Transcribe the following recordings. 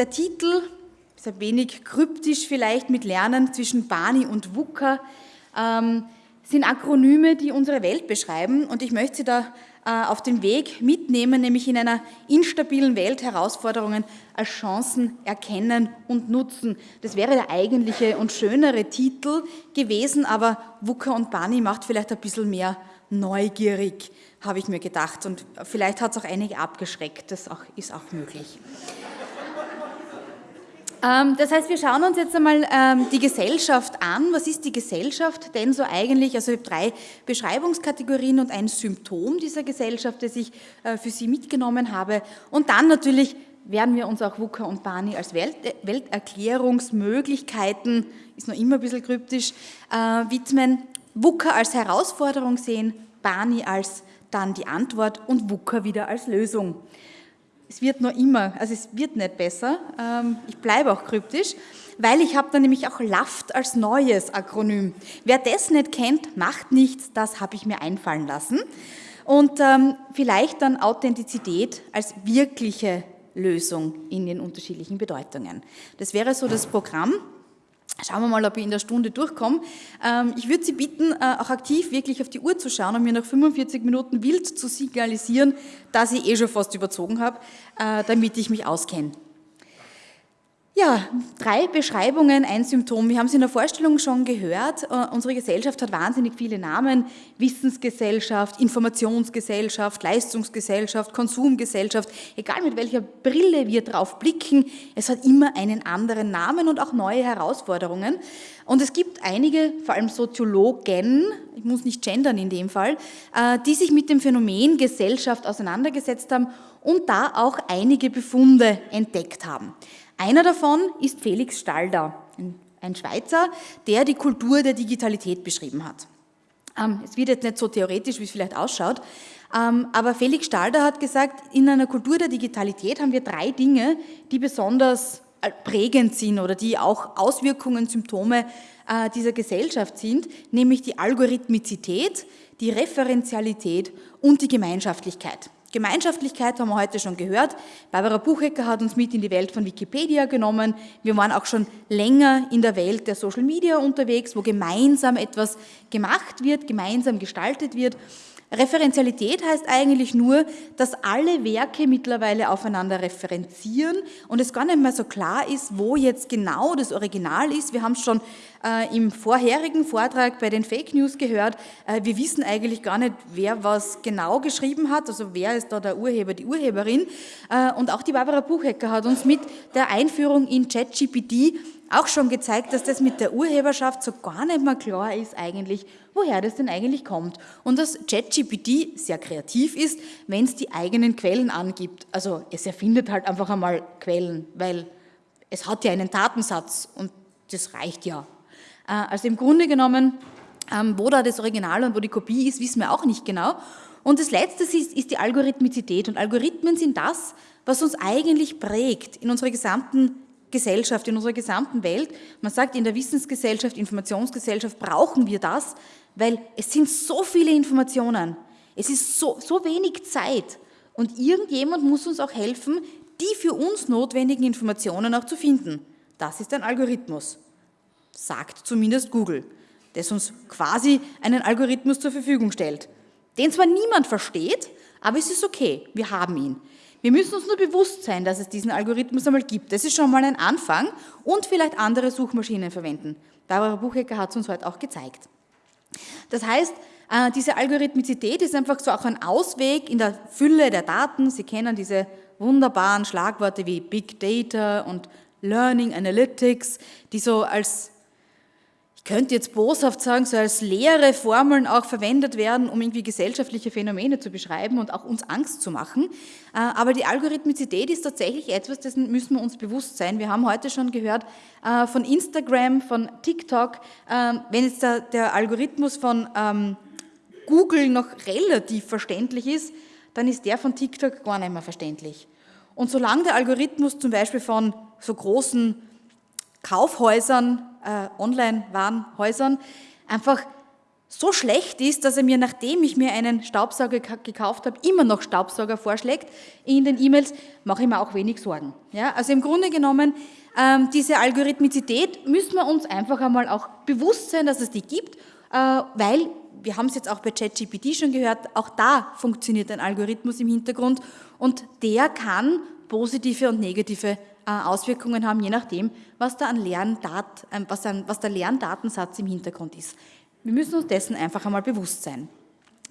der Titel ist ein wenig kryptisch vielleicht mit Lernen zwischen Bani und WUKA, ähm, sind Akronyme, die unsere Welt beschreiben und ich möchte Sie da äh, auf den Weg mitnehmen, nämlich in einer instabilen Welt Herausforderungen als Chancen erkennen und nutzen. Das wäre der eigentliche und schönere Titel gewesen, aber WUKA und Bani macht vielleicht ein bisschen mehr neugierig, habe ich mir gedacht und vielleicht hat es auch einige abgeschreckt, das auch, ist auch möglich. Ähm, das heißt, wir schauen uns jetzt einmal ähm, die Gesellschaft an. Was ist die Gesellschaft denn so eigentlich? Also ich habe drei Beschreibungskategorien und ein Symptom dieser Gesellschaft, das ich äh, für Sie mitgenommen habe. Und dann natürlich werden wir uns auch WUKA und Bani als Welt Welterklärungsmöglichkeiten, ist noch immer ein bisschen kryptisch, äh, widmen. WUKA als Herausforderung sehen, Bani als dann die Antwort und WUKA wieder als Lösung es wird noch immer, also es wird nicht besser, ähm, ich bleibe auch kryptisch, weil ich habe dann nämlich auch LAFT als neues Akronym. Wer das nicht kennt, macht nichts, das habe ich mir einfallen lassen. Und ähm, vielleicht dann Authentizität als wirkliche Lösung in den unterschiedlichen Bedeutungen. Das wäre so das Programm. Schauen wir mal, ob ich in der Stunde durchkomme. Ähm, ich würde Sie bitten, äh, auch aktiv wirklich auf die Uhr zu schauen und mir nach 45 Minuten wild zu signalisieren, dass ich eh schon fast überzogen habe, äh, damit ich mich auskenne. Ja, drei Beschreibungen, ein Symptom. Wir haben es in der Vorstellung schon gehört. Äh, unsere Gesellschaft hat wahnsinnig viele Namen. Wissensgesellschaft, Informationsgesellschaft, Leistungsgesellschaft, Konsumgesellschaft. Egal mit welcher Brille wir drauf blicken, es hat immer einen anderen Namen und auch neue Herausforderungen. Und es gibt einige, vor allem Soziologen, ich muss nicht gendern in dem Fall, äh, die sich mit dem Phänomen Gesellschaft auseinandergesetzt haben und da auch einige Befunde entdeckt haben. Einer davon ist Felix Stalder, ein Schweizer, der die Kultur der Digitalität beschrieben hat. Ähm, es wird jetzt nicht so theoretisch, wie es vielleicht ausschaut, ähm, aber Felix Stalder hat gesagt, in einer Kultur der Digitalität haben wir drei Dinge, die besonders äh, prägend sind oder die auch Auswirkungen, Symptome äh, dieser Gesellschaft sind, nämlich die Algorithmizität, die Referenzialität und die Gemeinschaftlichkeit. Gemeinschaftlichkeit haben wir heute schon gehört. Barbara Buchecker hat uns mit in die Welt von Wikipedia genommen. Wir waren auch schon länger in der Welt der Social Media unterwegs, wo gemeinsam etwas gemacht wird, gemeinsam gestaltet wird. Referenzialität heißt eigentlich nur, dass alle Werke mittlerweile aufeinander referenzieren und es gar nicht mehr so klar ist, wo jetzt genau das Original ist. Wir haben es schon äh, im vorherigen Vortrag bei den Fake News gehört. Äh, wir wissen eigentlich gar nicht, wer was genau geschrieben hat, also wer ist da der Urheber, die Urheberin. Äh, und auch die Barbara Buchecker hat uns mit der Einführung in ChatGPT auch schon gezeigt, dass das mit der Urheberschaft so gar nicht mehr klar ist eigentlich, woher das denn eigentlich kommt. Und dass ChatGPT sehr kreativ ist, wenn es die eigenen Quellen angibt. Also es erfindet halt einfach einmal Quellen, weil es hat ja einen Datensatz und das reicht ja. Äh, also im Grunde genommen, ähm, wo da das Original und wo die Kopie ist, wissen wir auch nicht genau. Und das Letzte ist, ist die Algorithmizität. Und Algorithmen sind das, was uns eigentlich prägt in unserer gesamten Gesellschaft, in unserer gesamten Welt. Man sagt, in der Wissensgesellschaft, Informationsgesellschaft brauchen wir das, weil es sind so viele Informationen. Es ist so, so wenig Zeit. Und irgendjemand muss uns auch helfen, die für uns notwendigen Informationen auch zu finden. Das ist ein Algorithmus, sagt zumindest Google, das uns quasi einen Algorithmus zur Verfügung stellt. Den zwar niemand versteht, aber es ist okay, wir haben ihn. Wir müssen uns nur bewusst sein, dass es diesen Algorithmus einmal gibt. Das ist schon mal ein Anfang und vielleicht andere Suchmaschinen verwenden. Barbara Buchecker hat es uns heute auch gezeigt. Das heißt, äh, diese Algorithmizität ist einfach so auch ein Ausweg in der Fülle der Daten. Sie kennen diese wunderbaren Schlagworte wie Big Data und Learning Analytics, die so als könnte jetzt boshaft sagen, so als leere Formeln auch verwendet werden, um irgendwie gesellschaftliche Phänomene zu beschreiben und auch uns Angst zu machen. Äh, aber die Algorithmizität ist tatsächlich etwas, dessen müssen wir uns bewusst sein. Wir haben heute schon gehört äh, von Instagram, von TikTok, ähm, wenn jetzt der, der Algorithmus von ähm, Google noch relativ verständlich ist, dann ist der von TikTok gar nicht mehr verständlich. Und solange der Algorithmus zum Beispiel von so großen Kaufhäusern, äh, Online-Warenhäusern, einfach so schlecht ist, dass er mir, nachdem ich mir einen Staubsauger gekauft habe, immer noch Staubsauger vorschlägt in den E-Mails, mache ich mir auch wenig Sorgen. Ja, also im Grunde genommen, ähm, diese Algorithmizität müssen wir uns einfach einmal auch bewusst sein, dass es die gibt, äh, weil, wir haben es jetzt auch bei ChatGPT schon gehört, auch da funktioniert ein Algorithmus im Hintergrund und der kann positive und negative Auswirkungen haben, je nachdem, was, da an Lerndat, äh, was, an, was der Lerndatensatz im Hintergrund ist. Wir müssen uns dessen einfach einmal bewusst sein.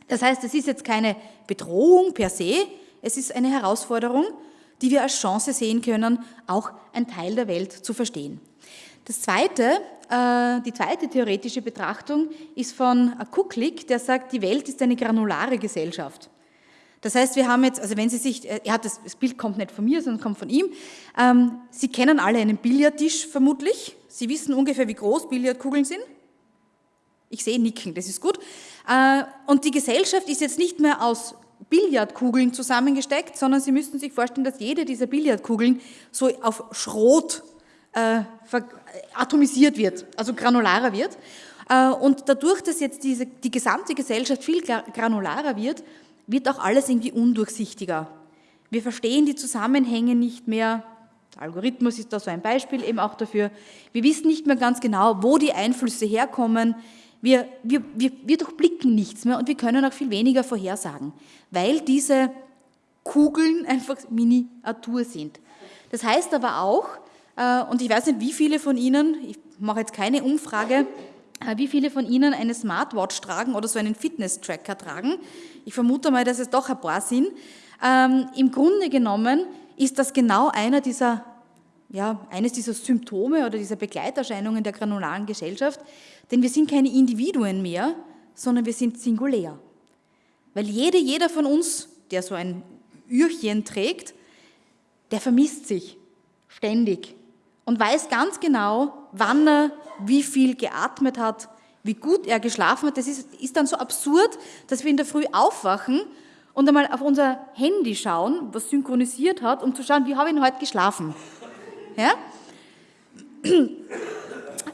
Das heißt, es ist jetzt keine Bedrohung per se, es ist eine Herausforderung, die wir als Chance sehen können, auch ein Teil der Welt zu verstehen. Das zweite, äh, die zweite theoretische Betrachtung ist von Kuklik, der sagt, die Welt ist eine granulare Gesellschaft. Das heißt, wir haben jetzt, also wenn Sie sich, hat das, das Bild kommt nicht von mir, sondern kommt von ihm. Ähm, Sie kennen alle einen Billardtisch vermutlich. Sie wissen ungefähr, wie groß Billardkugeln sind. Ich sehe Nicken, das ist gut. Äh, und die Gesellschaft ist jetzt nicht mehr aus Billardkugeln zusammengesteckt, sondern Sie müssten sich vorstellen, dass jede dieser Billardkugeln so auf Schrot äh, atomisiert wird, also granularer wird. Äh, und dadurch, dass jetzt diese, die gesamte Gesellschaft viel granularer wird, wird auch alles irgendwie undurchsichtiger. Wir verstehen die Zusammenhänge nicht mehr. Der Algorithmus ist da so ein Beispiel eben auch dafür. Wir wissen nicht mehr ganz genau, wo die Einflüsse herkommen. Wir, wir, wir, wir durchblicken nichts mehr und wir können auch viel weniger vorhersagen, weil diese Kugeln einfach Miniatur sind. Das heißt aber auch, äh, und ich weiß nicht, wie viele von Ihnen, ich mache jetzt keine Umfrage, äh, wie viele von Ihnen eine Smartwatch tragen oder so einen Fitness-Tracker tragen. Ich vermute mal, dass es doch ein paar sind. Ähm, Im Grunde genommen ist das genau einer dieser, ja, eines dieser Symptome oder dieser Begleiterscheinungen der granularen Gesellschaft, denn wir sind keine Individuen mehr, sondern wir sind singulär. Weil jede, jeder von uns, der so ein Ührchen trägt, der vermisst sich ständig und weiß ganz genau, wann er wie viel geatmet hat, wie gut er geschlafen hat. Das ist, ist dann so absurd, dass wir in der Früh aufwachen und einmal auf unser Handy schauen, was synchronisiert hat, um zu schauen, wie habe ich denn heute geschlafen. Ja?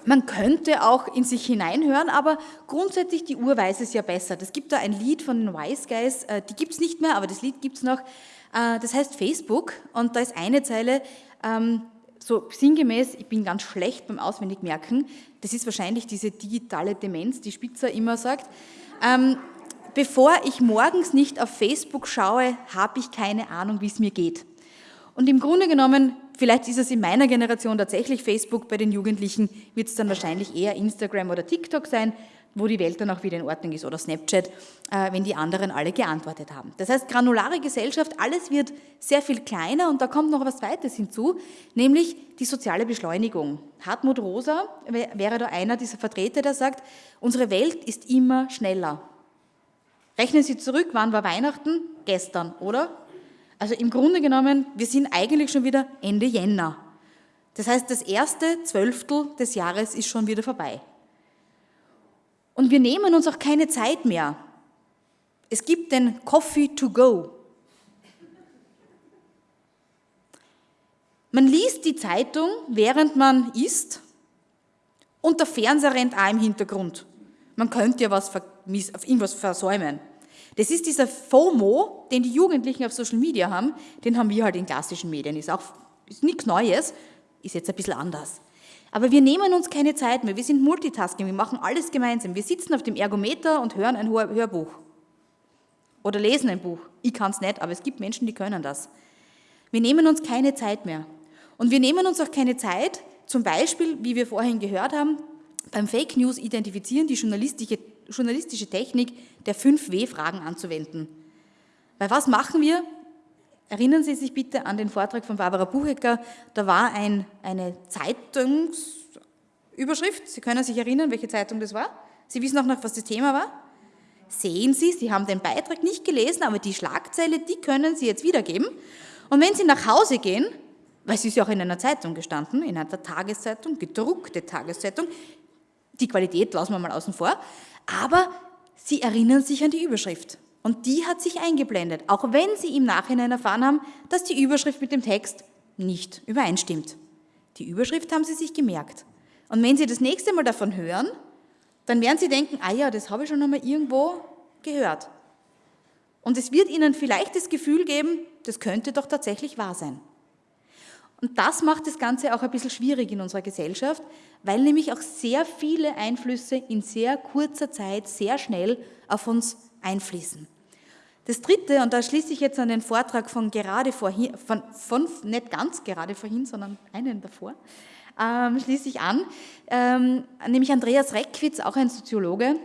Man könnte auch in sich hineinhören, aber grundsätzlich die Uhr weiß es ja besser. Es gibt da ein Lied von den Wise Guys, äh, die gibt es nicht mehr, aber das Lied gibt es noch. Äh, das heißt Facebook und da ist eine Zeile, ähm, so sinngemäß, ich bin ganz schlecht beim Auswendigmerken, das ist wahrscheinlich diese digitale Demenz, die Spitzer immer sagt. Ähm, bevor ich morgens nicht auf Facebook schaue, habe ich keine Ahnung, wie es mir geht. Und im Grunde genommen, vielleicht ist es in meiner Generation tatsächlich Facebook, bei den Jugendlichen wird es dann wahrscheinlich eher Instagram oder TikTok sein, wo die Welt dann auch wieder in Ordnung ist oder Snapchat, äh, wenn die anderen alle geantwortet haben. Das heißt, granulare Gesellschaft, alles wird sehr viel kleiner und da kommt noch was Zweites hinzu, nämlich die soziale Beschleunigung. Hartmut Rosa wäre da einer dieser Vertreter, der sagt, unsere Welt ist immer schneller. Rechnen Sie zurück, wann war Weihnachten? Gestern, oder? Also im Grunde genommen, wir sind eigentlich schon wieder Ende Jänner. Das heißt, das erste Zwölftel des Jahres ist schon wieder vorbei. Und wir nehmen uns auch keine Zeit mehr. Es gibt den Coffee to go. Man liest die Zeitung, während man isst, und der Fernseher rennt auch im Hintergrund. Man könnte ja was irgendwas versäumen. Das ist dieser FOMO, den die Jugendlichen auf Social Media haben, den haben wir halt in klassischen Medien. Ist auch ist nichts Neues, ist jetzt ein bisschen anders. Aber wir nehmen uns keine Zeit mehr. Wir sind Multitasking, wir machen alles gemeinsam. Wir sitzen auf dem Ergometer und hören ein Hörbuch. Oder lesen ein Buch. Ich kann es nicht, aber es gibt Menschen, die können das. Wir nehmen uns keine Zeit mehr. Und wir nehmen uns auch keine Zeit, zum Beispiel, wie wir vorhin gehört haben, beim Fake News identifizieren, die journalistische, journalistische Technik der 5W-Fragen anzuwenden. Weil was machen wir? Erinnern Sie sich bitte an den Vortrag von Barbara Buchecker. Da war ein, eine Zeitungsüberschrift. Sie können sich erinnern, welche Zeitung das war? Sie wissen auch noch, was das Thema war? Sehen Sie, Sie haben den Beitrag nicht gelesen, aber die Schlagzeile, die können Sie jetzt wiedergeben. Und wenn Sie nach Hause gehen, weil es ist ja auch in einer Zeitung gestanden, in einer Tageszeitung, gedruckte Tageszeitung, die Qualität lassen wir mal außen vor, aber Sie erinnern sich an die Überschrift. Und die hat sich eingeblendet, auch wenn Sie im Nachhinein erfahren haben, dass die Überschrift mit dem Text nicht übereinstimmt. Die Überschrift haben Sie sich gemerkt. Und wenn Sie das nächste Mal davon hören, dann werden Sie denken, ah ja, das habe ich schon einmal irgendwo gehört. Und es wird Ihnen vielleicht das Gefühl geben, das könnte doch tatsächlich wahr sein. Und das macht das Ganze auch ein bisschen schwierig in unserer Gesellschaft, weil nämlich auch sehr viele Einflüsse in sehr kurzer Zeit sehr schnell auf uns einfließen. Das Dritte, und da schließe ich jetzt an den Vortrag von gerade vorhin, von, von nicht ganz gerade vorhin, sondern einen davor, ähm, schließe ich an, ähm, nämlich Andreas Reckwitz, auch ein Soziologe,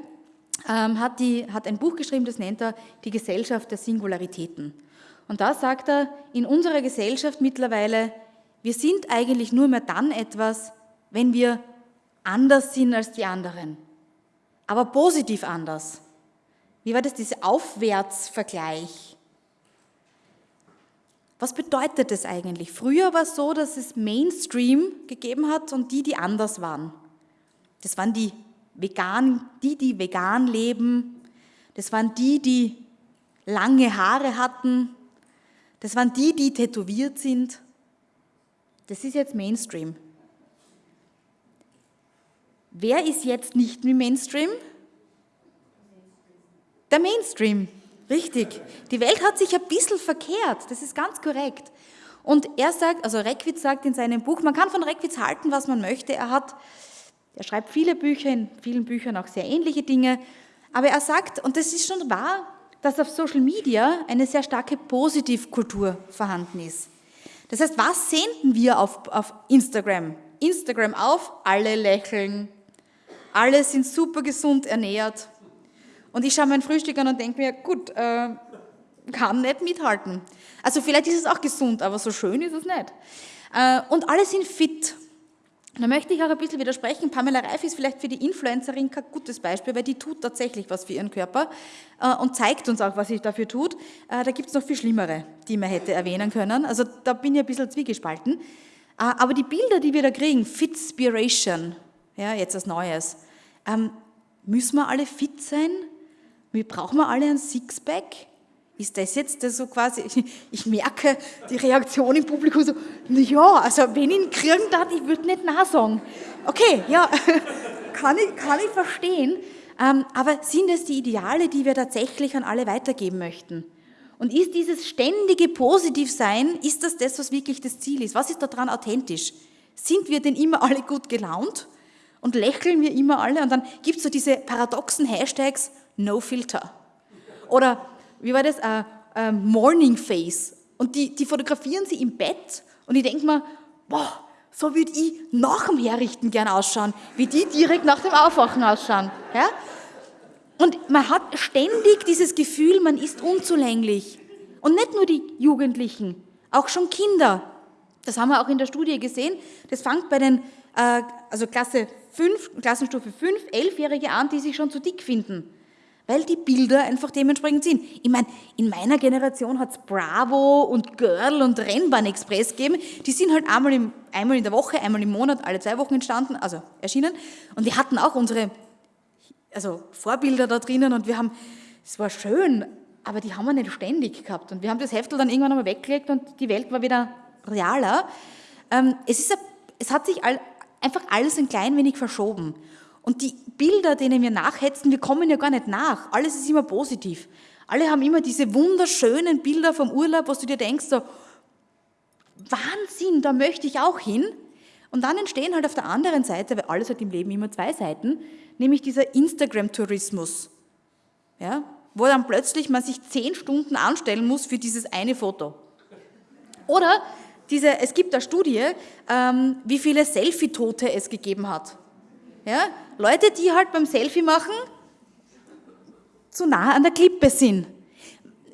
ähm, hat, die, hat ein Buch geschrieben, das nennt er Die Gesellschaft der Singularitäten. Und da sagt er, in unserer Gesellschaft mittlerweile, wir sind eigentlich nur mehr dann etwas, wenn wir anders sind als die anderen, aber positiv anders. Wie war das, dieser Aufwärtsvergleich? Was bedeutet das eigentlich? Früher war es so, dass es Mainstream gegeben hat und die, die anders waren. Das waren die vegan, die, die vegan leben. Das waren die, die lange Haare hatten. Das waren die, die tätowiert sind. Das ist jetzt Mainstream. Wer ist jetzt nicht mehr Mainstream? Der Mainstream, richtig. Die Welt hat sich ein bisschen verkehrt, das ist ganz korrekt. Und er sagt, also Reckwitz sagt in seinem Buch, man kann von Reckwitz halten, was man möchte. Er hat, er schreibt viele Bücher, in vielen Büchern auch sehr ähnliche Dinge. Aber er sagt, und das ist schon wahr, dass auf Social Media eine sehr starke Positivkultur vorhanden ist. Das heißt, was senden wir auf, auf Instagram? Instagram auf, alle lächeln, alle sind super gesund ernährt, und ich schaue mein Frühstück an und denke mir, gut, äh, kann nicht mithalten. Also vielleicht ist es auch gesund, aber so schön ist es nicht. Äh, und alle sind fit. Da möchte ich auch ein bisschen widersprechen. Pamela Reif ist vielleicht für die Influencerin kein gutes Beispiel, weil die tut tatsächlich was für ihren Körper äh, und zeigt uns auch, was sie dafür tut. Äh, da gibt es noch viel schlimmere, die man hätte erwähnen können. Also da bin ich ein bisschen zwiegespalten. Äh, aber die Bilder, die wir da kriegen, Fitspiration, ja, jetzt als Neues, ähm, müssen wir alle fit sein? Wir brauchen wir alle ein Sixpack? Ist das jetzt so quasi, ich merke die Reaktion im Publikum so, ja, also wenn ich ihn kriegen darf, ich würde nicht Nein sagen. Okay, ja, kann ich, kann ich verstehen. Ähm, aber sind es die Ideale, die wir tatsächlich an alle weitergeben möchten? Und ist dieses ständige Positivsein, ist das das, was wirklich das Ziel ist? Was ist daran authentisch? Sind wir denn immer alle gut gelaunt? Und lächeln wir immer alle? Und dann gibt es so diese paradoxen Hashtags, no filter. Oder wie war das? Uh, uh, morning face. Und die, die fotografieren sie im Bett und ich denke mir, boah, so würde ich nach dem Herrichten gern ausschauen, wie die direkt nach dem Aufwachen ausschauen. Ja? Und man hat ständig dieses Gefühl, man ist unzulänglich. Und nicht nur die Jugendlichen, auch schon Kinder. Das haben wir auch in der Studie gesehen. Das fängt bei den, äh, also Klasse 5, Klassenstufe 5, 11-Jährige an, die sich schon zu dick finden weil die Bilder einfach dementsprechend sind. Ich meine, in meiner Generation hat es Bravo und Girl und Rennbahn Express gegeben. Die sind halt einmal, im, einmal in der Woche, einmal im Monat, alle zwei Wochen entstanden, also erschienen. Und wir hatten auch unsere also Vorbilder da drinnen und wir haben, es war schön, aber die haben wir nicht ständig gehabt. Und wir haben das Heftel dann irgendwann einmal weggelegt und die Welt war wieder realer. Ähm, es, ist, es hat sich all, einfach alles ein klein wenig verschoben. Und die Bilder, denen wir nachhetzen, wir kommen ja gar nicht nach. Alles ist immer positiv. Alle haben immer diese wunderschönen Bilder vom Urlaub, wo du dir denkst, so, Wahnsinn, da möchte ich auch hin. Und dann entstehen halt auf der anderen Seite, weil alles hat im Leben immer zwei Seiten, nämlich dieser Instagram-Tourismus. Ja, wo dann plötzlich man sich zehn Stunden anstellen muss für dieses eine Foto. Oder diese, es gibt eine Studie, ähm, wie viele Selfie-Tote es gegeben hat. Ja? Leute, die halt beim Selfie machen zu nah an der Klippe sind.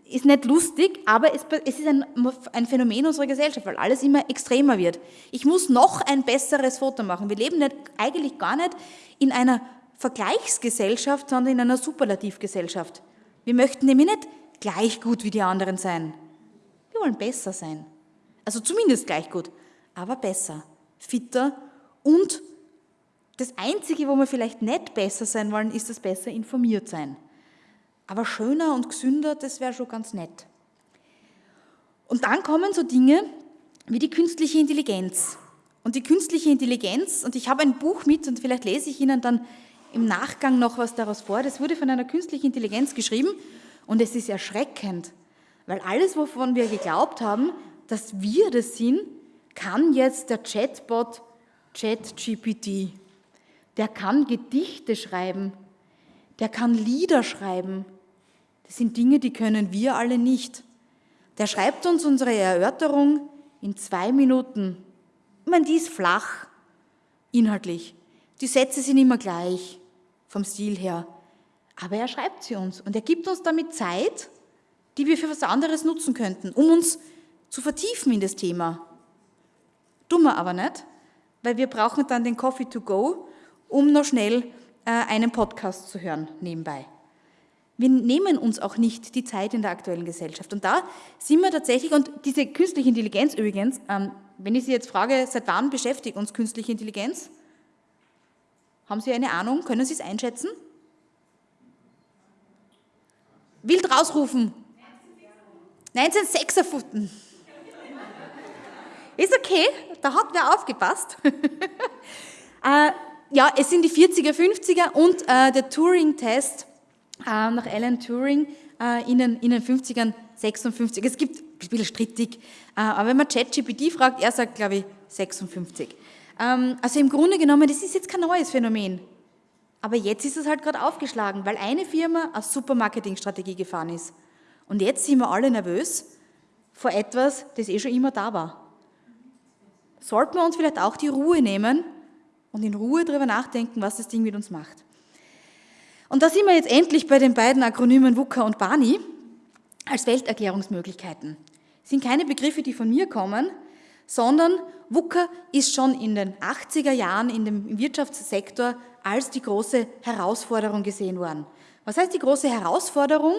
Ist nicht lustig, aber es, ist ein, ein, Phänomen unserer Gesellschaft, weil alles immer extremer wird. Ich muss noch ein besseres Foto machen. Wir leben nicht, eigentlich gar nicht in einer Vergleichsgesellschaft, sondern in einer Superlativgesellschaft. Wir möchten nämlich nicht gleich gut wie die anderen sein. Wir wollen besser sein. Also zumindest gleich gut, aber besser, fitter und das Einzige, wo wir vielleicht nicht besser sein wollen, ist das besser informiert sein. Aber schöner und gesünder, das wäre schon ganz nett. Und dann kommen so Dinge wie die künstliche Intelligenz. Und die künstliche Intelligenz, und ich habe ein Buch mit und vielleicht lese ich Ihnen dann im Nachgang noch was daraus vor. Das wurde von einer künstlichen Intelligenz geschrieben und es ist erschreckend, weil alles, wovon wir geglaubt haben, dass wir das sind, kann jetzt der Chatbot ChatGPT. Der kann Gedichte schreiben, der kann Lieder schreiben. Das sind Dinge, die können wir alle nicht. Der schreibt uns unsere Erörterung in zwei Minuten. Ich meine, die ist flach, inhaltlich. Die Sätze sind immer gleich, vom Stil her. Aber er schreibt sie uns und er gibt uns damit Zeit, die wir für was anderes nutzen könnten, um uns zu vertiefen in das Thema. Dummer aber nicht, weil wir brauchen dann den Coffee to go, um noch schnell äh, einen Podcast zu hören nebenbei. Wir nehmen uns auch nicht die Zeit in der aktuellen Gesellschaft. Und da sind wir tatsächlich, und diese künstliche Intelligenz übrigens, ähm, wenn ich Sie jetzt frage, seit wann beschäftigt uns künstliche Intelligenz? Haben Sie eine Ahnung? Können Sie es einschätzen? Wild rausrufen. 1956. Ist okay, da hat wer aufgepasst. ja, es sind die 40er, 50er und äh, der Turing-Test äh, nach Alan Turing äh, in, den, in den 50ern 56. Es gibt, ein bisschen strittig, äh, aber wenn man ChatGPT fragt, er sagt, glaube ich, 56. Ähm, also im Grunde genommen, das ist jetzt kein neues Phänomen. Aber jetzt ist es halt gerade aufgeschlagen, weil eine Firma eine super Marketingstrategie gefahren ist. Und jetzt sind wir alle nervös vor etwas, das eh schon immer da war. Sollten wir uns vielleicht auch die Ruhe nehmen und in Ruhe darüber nachdenken, was das Ding mit uns macht. Und da sind wir jetzt endlich bei den beiden Akronymen WUKA und BANI als Welterklärungsmöglichkeiten. Das sind keine Begriffe, die von mir kommen, sondern WUKA ist schon in den 80er Jahren in dem Wirtschaftssektor als die große Herausforderung gesehen worden. Was heißt die große Herausforderung?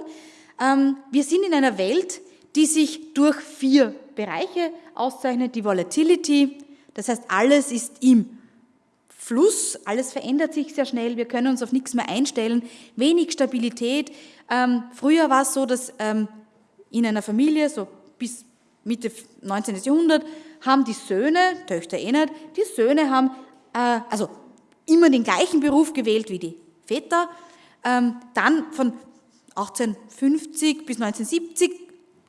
Ähm, wir sind in einer Welt, die sich durch vier Bereiche auszeichnet. Die Volatility, das heißt, alles ist im Fluss, alles verändert sich sehr schnell, wir können uns auf nichts mehr einstellen, wenig Stabilität. Ähm, früher war es so, dass ähm, in einer Familie, so bis Mitte 19. Jahrhundert, haben die Söhne, Töchter eh nicht, die Söhne haben äh, also immer den gleichen Beruf gewählt wie die Väter. Ähm, dann von 1850 bis 1970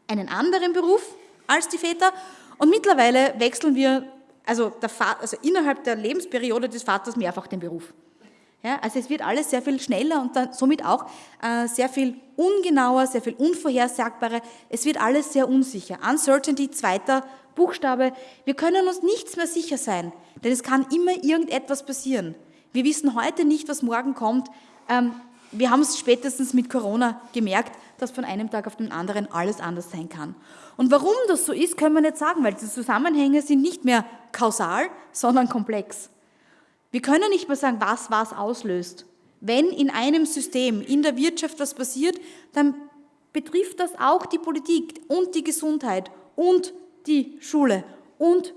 einen anderen Beruf als die Väter. Und mittlerweile wechseln wir also, also innerhalb der Lebensperiode des Vaters mehrfach den Beruf. Ja, also es wird alles sehr viel schneller und dann somit auch äh, sehr viel ungenauer, sehr viel unvorhersagbarer. Es wird alles sehr unsicher. Uncertainty, zweiter Buchstabe. Wir können uns nichts mehr sicher sein, denn es kann immer irgendetwas passieren. Wir wissen heute nicht, was morgen kommt. Ähm, wir haben es spätestens mit Corona gemerkt, dass von einem Tag auf den anderen alles anders sein kann. Und warum das so ist, können wir nicht sagen, weil die Zusammenhänge sind nicht mehr kausal, sondern komplex. Wir können nicht mehr sagen, was was auslöst. Wenn in einem System, in der Wirtschaft was passiert, dann betrifft das auch die Politik und die Gesundheit und die Schule und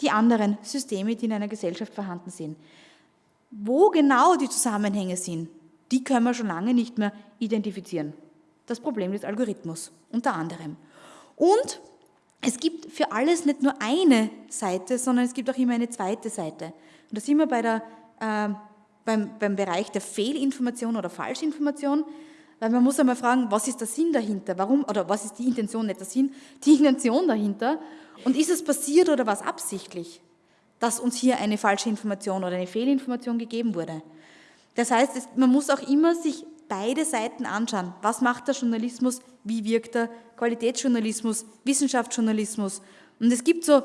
die anderen Systeme, die in einer Gesellschaft vorhanden sind. Wo genau die Zusammenhänge sind, die können wir schon lange nicht mehr identifizieren. Das Problem des Algorithmus unter anderem. Und es gibt für alles nicht nur eine Seite, sondern es gibt auch immer eine zweite Seite. Und da sind wir bei der, äh, beim, beim Bereich der Fehlinformation oder Falschinformation, weil man muss einmal fragen, was ist der Sinn dahinter? Warum, oder was ist die Intention, nicht der Sinn, die Intention dahinter? Und ist es passiert oder was absichtlich, dass uns hier eine falsche Information oder eine Fehlinformation gegeben wurde? Das heißt, man muss auch immer sich beide Seiten anschauen. Was macht der Journalismus? Wie wirkt er? Qualitätsjournalismus, Wissenschaftsjournalismus. Und es gibt so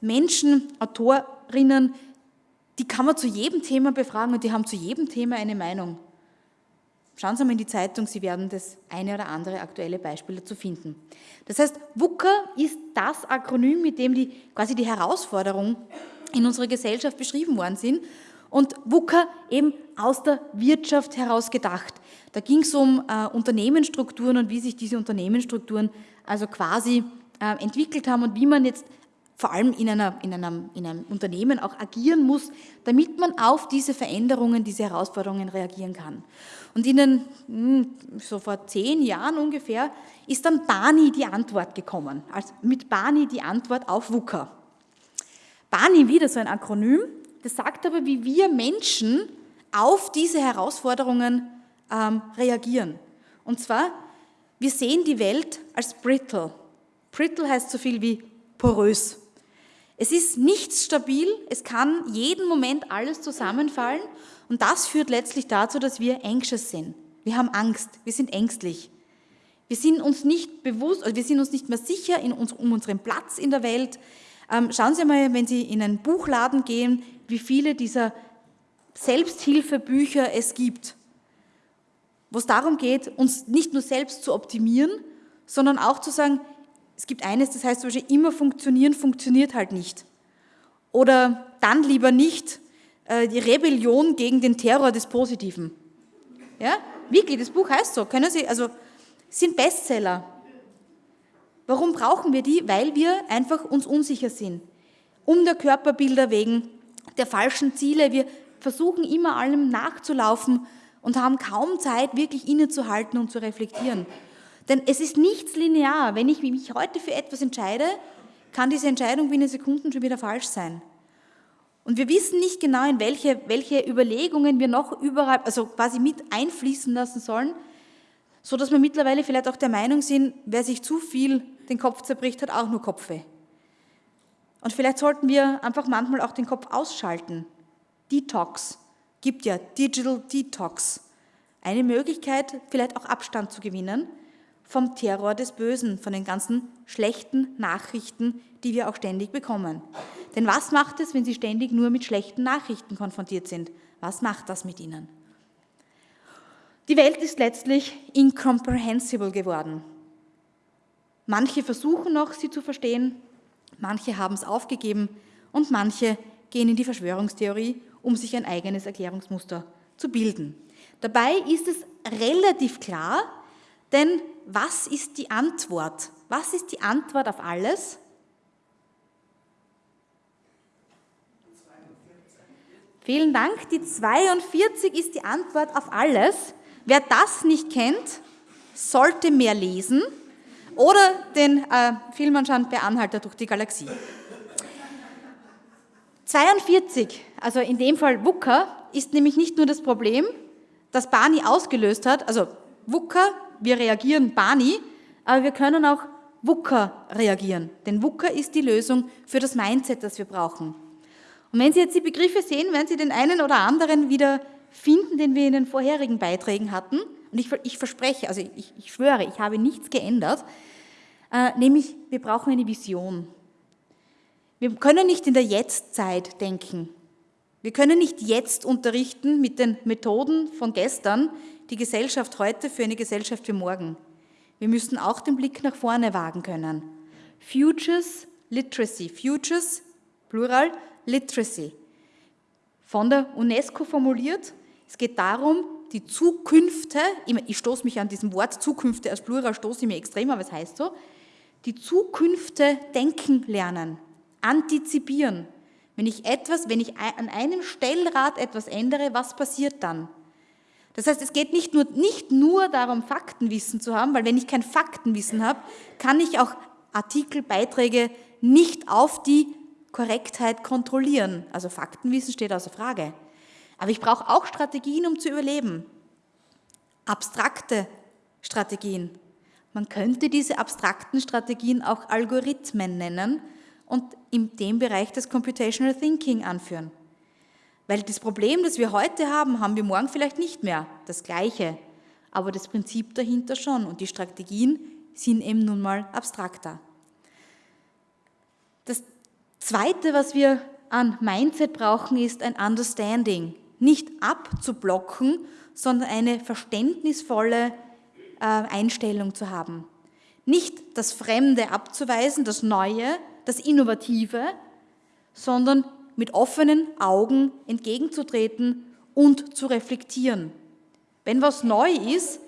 Menschen, Autorinnen, die kann man zu jedem Thema befragen und die haben zu jedem Thema eine Meinung. Schauen Sie mal in die Zeitung, Sie werden das eine oder andere aktuelle Beispiel dazu finden. Das heißt, WUKA ist das Akronym, mit dem die, quasi die Herausforderungen in unserer Gesellschaft beschrieben worden sind. Und WUKA eben aus der Wirtschaft heraus gedacht. Da ging es um äh, Unternehmensstrukturen und wie sich diese Unternehmensstrukturen also quasi äh, entwickelt haben und wie man jetzt vor allem in, einer, in, einem, in einem Unternehmen auch agieren muss, damit man auf diese Veränderungen, diese Herausforderungen reagieren kann. Und in den, hm, so vor zehn Jahren ungefähr, ist dann Bani die Antwort gekommen. Also mit Bani die Antwort auf WUKA. Bani, wieder so ein Akronym, das sagt aber, wie wir Menschen auf diese Herausforderungen ähm, reagieren. Und zwar, wir sehen die Welt als brittle. Brittle heißt so viel wie porös. Es ist nichts stabil, es kann jeden Moment alles zusammenfallen und das führt letztlich dazu, dass wir anxious sind. Wir haben Angst, wir sind ängstlich. Wir sind uns nicht bewusst, wir sind uns nicht mehr sicher in uns, um unseren Platz in der Welt. Ähm, schauen Sie mal, wenn Sie in einen Buchladen gehen, wie viele dieser Selbsthilfebücher es gibt, wo es darum geht, uns nicht nur selbst zu optimieren, sondern auch zu sagen, es gibt eines, das heißt zum Beispiel, immer funktionieren, funktioniert halt nicht. Oder dann lieber nicht äh, die Rebellion gegen den Terror des Positiven. Ja, wirklich, das Buch heißt so. Können Sie, also, sind Bestseller. Warum brauchen wir die? Weil wir einfach uns unsicher sind. Um der Körperbilder wegen, der falschen Ziele. Wir versuchen immer allem nachzulaufen und haben kaum Zeit, wirklich innezuhalten und zu reflektieren. Denn es ist nichts linear. Wenn ich mich heute für etwas entscheide, kann diese Entscheidung binnen Sekunden schon wieder falsch sein. Und wir wissen nicht genau, in welche, welche Überlegungen wir noch überall, also quasi mit einfließen lassen sollen, so dass wir mittlerweile vielleicht auch der Meinung sind, wer sich zu viel den Kopf zerbricht, hat auch nur Kopfweh. Und vielleicht sollten wir einfach manchmal auch den Kopf ausschalten. Detox gibt ja Digital Detox. Eine Möglichkeit, vielleicht auch Abstand zu gewinnen vom Terror des Bösen, von den ganzen schlechten Nachrichten, die wir auch ständig bekommen. Denn was macht es, wenn Sie ständig nur mit schlechten Nachrichten konfrontiert sind? Was macht das mit Ihnen? Die Welt ist letztlich incomprehensible geworden. Manche versuchen noch, sie zu verstehen, manche haben es aufgegeben und manche gehen in die Verschwörungstheorie, um sich ein eigenes Erklärungsmuster zu bilden. Dabei ist es relativ klar, denn was ist die Antwort? Was ist die Antwort auf alles? Vielen Dank. Die 42 ist die Antwort auf alles. Wer das nicht kennt, sollte mehr lesen oder den äh, Film anschauen Per Anhalter durch die Galaxie. 42, also in dem Fall WUKA, ist nämlich nicht nur das Problem, das Barney ausgelöst hat, also WUKA wir reagieren Bani, aber wir können auch WUKA reagieren. Denn WUKA ist die Lösung für das Mindset, das wir brauchen. Und wenn Sie jetzt die Begriffe sehen, werden Sie den einen oder anderen wieder finden, den wir in den vorherigen Beiträgen hatten. Und ich, ich verspreche, also ich, ich, schwöre, ich habe nichts geändert, äh, nämlich wir brauchen eine Vision. Wir können nicht in der Jetztzeit denken. Wir können nicht jetzt unterrichten mit den Methoden von gestern, die Gesellschaft heute für eine Gesellschaft für morgen. Wir müssen auch den Blick nach vorne wagen können. Futures Literacy, Futures, Plural, Literacy. Von der UNESCO formuliert, es geht darum, die Zukünfte, ich stoße mich an diesem Wort Zukünfte als Plural, stoße ich mir extrem, aber es heißt so, die Zukünfte denken lernen, antizipieren. Wenn ich etwas, wenn ich an einem Stellrad etwas ändere, was passiert dann? Das heißt, es geht nicht nur, nicht nur darum, Faktenwissen zu haben, weil wenn ich kein Faktenwissen habe, kann ich auch Artikel, Beiträge nicht auf die Korrektheit kontrollieren. Also Faktenwissen steht außer Frage. Aber ich brauche auch Strategien, um zu überleben. Abstrakte Strategien. Man könnte diese abstrakten Strategien auch Algorithmen nennen und in dem Bereich des Computational Thinking anführen. Weil das Problem, das wir heute haben, haben wir morgen vielleicht nicht mehr. Das Gleiche. Aber das Prinzip dahinter schon. Und die Strategien sind eben nun mal abstrakter. Das Zweite, was wir an Mindset brauchen, ist ein Understanding. Nicht abzublocken, sondern eine verständnisvolle äh, Einstellung zu haben. Nicht das Fremde abzuweisen, das Neue, das Innovative, sondern mit offenen Augen entgegenzutreten und zu reflektieren. Wenn was neu ist,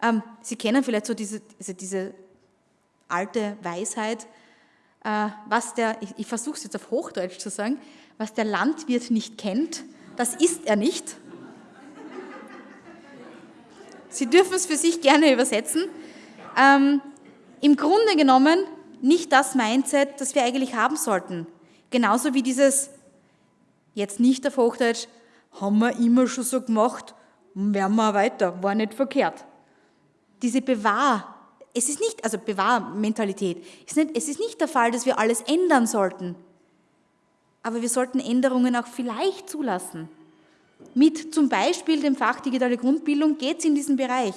ähm, Sie kennen vielleicht so diese, also diese alte Weisheit, äh, was der, ich, ich versuche es jetzt auf Hochdeutsch zu sagen, was der Landwirt nicht kennt, das isst er nicht. Sie dürfen es für sich gerne übersetzen. Ähm, Im Grunde genommen nicht das Mindset, das wir eigentlich haben sollten. Genauso wie dieses jetzt nicht auf Hochdeutsch, haben wir immer schon so gemacht, werden wir weiter, war nicht verkehrt. Diese Bewahr, es ist nicht, also Bewahrmentalität, es ist nicht der Fall, dass wir alles ändern sollten, aber wir sollten Änderungen auch vielleicht zulassen. Mit zum Beispiel dem Fach digitale Grundbildung geht es in diesen Bereich.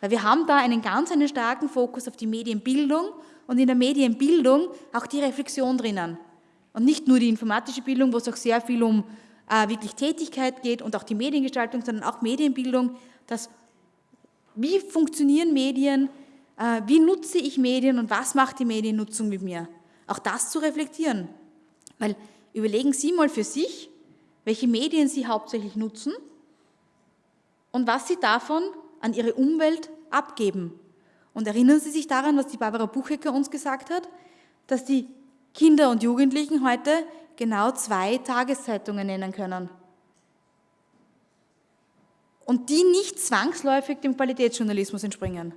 Weil wir haben da einen ganz einen starken Fokus auf die Medienbildung und in der Medienbildung auch die Reflexion drinnen. Und nicht nur die informatische Bildung, wo es auch sehr viel um äh, wirklich Tätigkeit geht und auch die Mediengestaltung, sondern auch Medienbildung, dass wie funktionieren Medien, äh, wie nutze ich Medien und was macht die Mediennutzung mit mir. Auch das zu reflektieren. Weil überlegen Sie mal für sich, welche Medien Sie hauptsächlich nutzen und was Sie davon an Ihre Umwelt abgeben. Und erinnern Sie sich daran, was die Barbara Buchecker uns gesagt hat, dass die Kinder und Jugendlichen heute genau zwei Tageszeitungen nennen können. Und die nicht zwangsläufig dem Qualitätsjournalismus entspringen.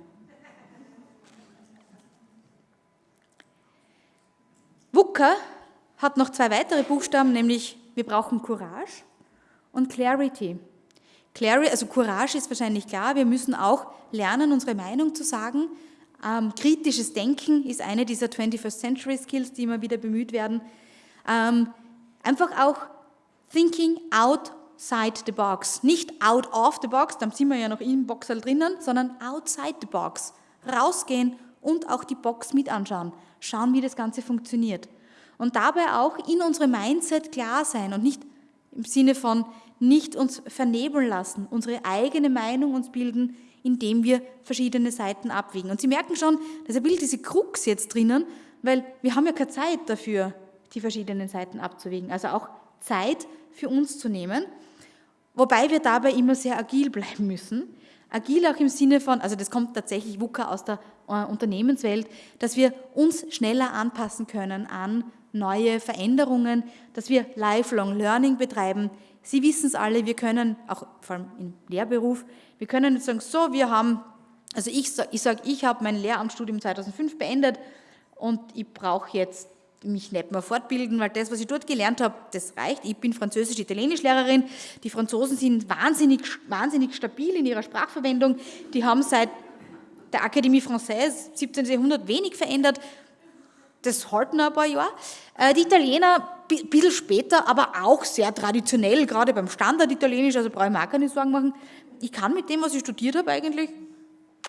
WUKA hat noch zwei weitere Buchstaben, nämlich wir brauchen Courage und Clarity. Clarity, also Courage ist wahrscheinlich klar, wir müssen auch lernen, unsere Meinung zu sagen. Ähm, kritisches Denken ist eine dieser 21st Century Skills, die immer wieder bemüht werden. Ähm, einfach auch thinking outside the box. Nicht out of the box, dann sind wir ja noch im Boxer drinnen, sondern outside the box. Rausgehen und auch die Box mit anschauen. Schauen, wie das Ganze funktioniert und dabei auch in unserem Mindset klar sein und nicht im Sinne von nicht uns vernebeln lassen, unsere eigene Meinung uns bilden, indem wir verschiedene Seiten abwägen. Und Sie merken schon, dass ein bisschen diese Krux jetzt drinnen, weil wir haben ja keine Zeit dafür, die verschiedenen Seiten abzuwägen. Also auch Zeit für uns zu nehmen, wobei wir dabei immer sehr agil bleiben müssen. Agil auch im Sinne von, also das kommt tatsächlich WUKA aus der äh, Unternehmenswelt, dass wir uns schneller anpassen können an neue Veränderungen, dass wir Lifelong Learning betreiben. Sie wissen es alle, wir können, auch vor allem im Lehrberuf, wir können nicht sagen, so, wir haben, also ich sage, ich, sag, ich habe mein Lehramtsstudium 2005 beendet und ich brauche jetzt mich nicht mehr fortbilden, weil das, was ich dort gelernt habe, das reicht. Ich bin Französisch-Italienisch-Lehrerin. Die Franzosen sind wahnsinnig, wahnsinnig stabil in ihrer Sprachverwendung. Die haben seit der Akademie Française 17. Jahrhundert wenig verändert das halten ein paar Jahre. Äh, die Italiener ein bisschen später, aber auch sehr traditionell, gerade beim Standard-Italienisch, also brauche ich mir auch keine Sorgen machen. Ich kann mit dem, was ich studiert habe, eigentlich,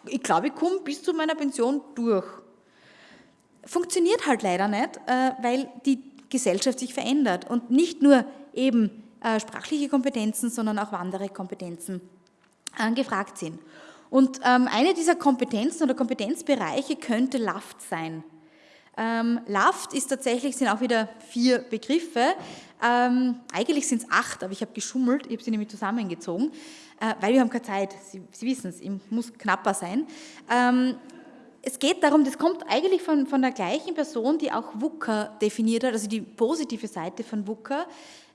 ich glaube, ich komme bis zu meiner Pension durch. Funktioniert halt leider nicht, äh, weil die Gesellschaft sich verändert und nicht nur eben äh, sprachliche Kompetenzen, sondern auch andere Kompetenzen gefragt sind. Und ähm, eine dieser Kompetenzen oder Kompetenzbereiche könnte LAFT sein. Ähm, LAFT ist tatsächlich, sind auch wieder vier Begriffe. Ähm, eigentlich sind es acht, aber ich habe geschummelt, ich habe sie nämlich zusammengezogen, äh, weil wir haben keine Zeit. Sie, sie wissen es, muss knapper sein. Ähm, es geht darum, das kommt eigentlich von, von der gleichen Person, die auch WUKA definiert hat, also die positive Seite von WUKA.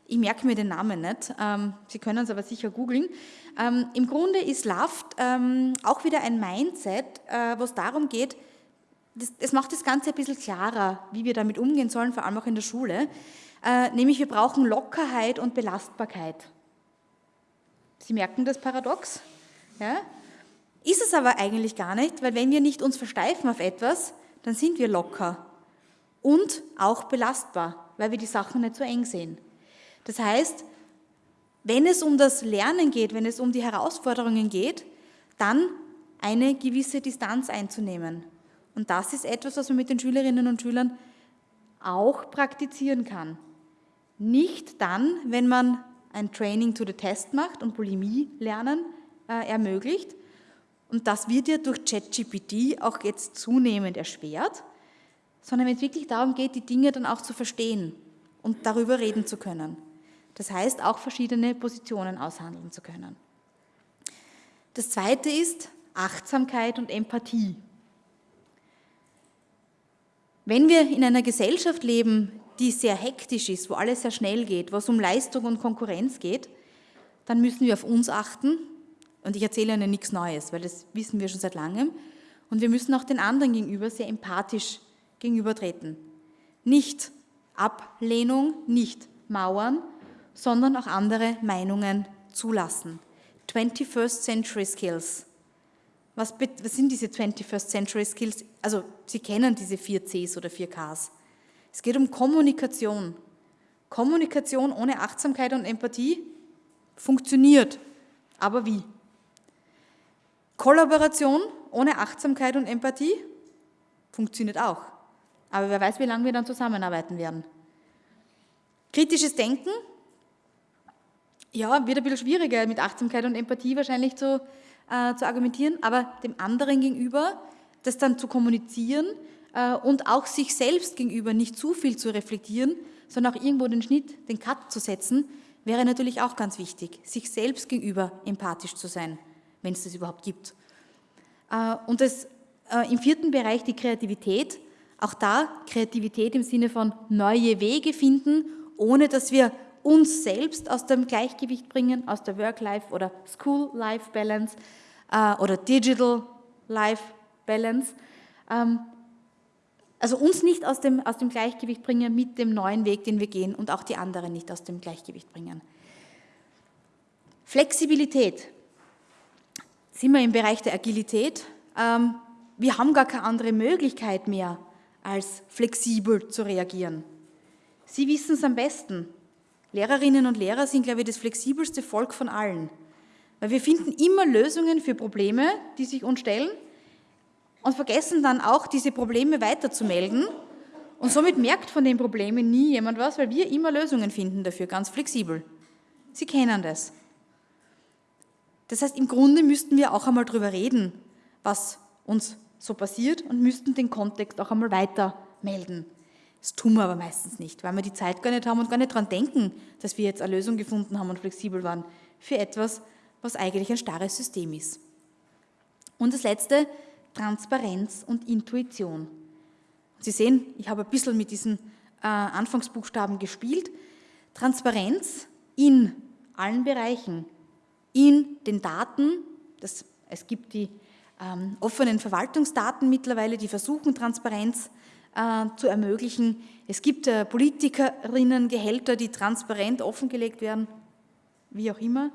Ich merke mir den Namen nicht, ähm, Sie können es aber sicher googeln. Ähm, Im Grunde ist LAFT ähm, auch wieder ein Mindset, äh, wo es darum geht, das, das, macht das Ganze ein bisschen klarer, wie wir damit umgehen sollen, vor allem auch in der Schule. Äh, nämlich wir brauchen Lockerheit und Belastbarkeit. Sie merken das Paradox? Ja? Ist es aber eigentlich gar nicht, weil wenn wir nicht uns versteifen auf etwas, dann sind wir locker und auch belastbar, weil wir die Sachen nicht so eng sehen. Das heißt, wenn es um das Lernen geht, wenn es um die Herausforderungen geht, dann eine gewisse Distanz einzunehmen. Und das ist etwas, was man mit den Schülerinnen und Schülern auch praktizieren kann. Nicht dann, wenn man ein Training to the Test macht und Bulimie lernen äh, ermöglicht. Und das wird ja durch ChatGPT auch jetzt zunehmend erschwert, sondern wenn es wirklich darum geht, die Dinge dann auch zu verstehen und darüber reden zu können. Das heißt, auch verschiedene Positionen aushandeln zu können. Das zweite ist Achtsamkeit und Empathie. Wenn wir in einer Gesellschaft leben, die sehr hektisch ist, wo alles sehr schnell geht, wo es um Leistung und Konkurrenz geht, dann müssen wir auf uns achten. Und ich erzähle Ihnen nichts Neues, weil das wissen wir schon seit langem. Und wir müssen auch den anderen gegenüber sehr empathisch gegenübertreten. Nicht Ablehnung, nicht Mauern, sondern auch andere Meinungen zulassen. 21st Century Skills. Was, was, sind diese 21st Century Skills? Also Sie kennen diese vier Cs oder vier Ks. Es geht um Kommunikation. Kommunikation ohne Achtsamkeit und Empathie funktioniert. Aber wie? Kollaboration ohne Achtsamkeit und Empathie funktioniert auch. Aber wer weiß, wie lange wir dann zusammenarbeiten werden. Kritisches Denken, ja, wird ein bisschen schwieriger mit Achtsamkeit und Empathie wahrscheinlich zu, äh, zu argumentieren, aber dem anderen gegenüber das dann zu kommunizieren äh, und auch sich selbst gegenüber nicht zu viel zu reflektieren, sondern auch irgendwo den Schnitt, den Cut zu setzen, wäre natürlich auch ganz wichtig, sich selbst gegenüber empathisch zu sein, wenn es das überhaupt gibt. Äh, und das, äh, im vierten Bereich die Kreativität, auch da Kreativität im Sinne von neue Wege finden, ohne dass wir uns selbst aus dem Gleichgewicht bringen, aus der Work-Life- oder School-Life-Balance äh, oder Digital-Life-Balance. Ähm, also uns nicht aus dem, aus dem Gleichgewicht bringen mit dem neuen Weg, den wir gehen und auch die anderen nicht aus dem Gleichgewicht bringen. Flexibilität. Sind wir im Bereich der Agilität? Ähm, wir haben gar keine andere Möglichkeit mehr, als flexibel zu reagieren. Sie wissen es am besten. Lehrerinnen und Lehrer sind, glaube ich, das flexibelste Volk von allen. Weil wir finden immer Lösungen für Probleme, die sich uns stellen und vergessen dann auch, diese Probleme weiterzumelden. Und somit merkt von den Problemen nie jemand was, weil wir immer Lösungen finden dafür, ganz flexibel. Sie kennen das. Das heißt, im Grunde müssten wir auch einmal darüber reden, was uns so passiert und müssten den Kontext auch einmal weiter melden. Das tun wir aber meistens nicht, weil wir die Zeit gar nicht haben und gar nicht daran denken, dass wir jetzt eine Lösung gefunden haben und flexibel waren für etwas, was eigentlich ein starres System ist. Und das Letzte, Transparenz und Intuition. Sie sehen, ich habe ein bisschen mit diesen äh, Anfangsbuchstaben gespielt. Transparenz in allen Bereichen, in den Daten, das, es gibt die ähm, offenen Verwaltungsdaten mittlerweile, die versuchen Transparenz zu ermöglichen. Es gibt äh, Politikerinnengehälter, die transparent offengelegt werden, wie auch immer.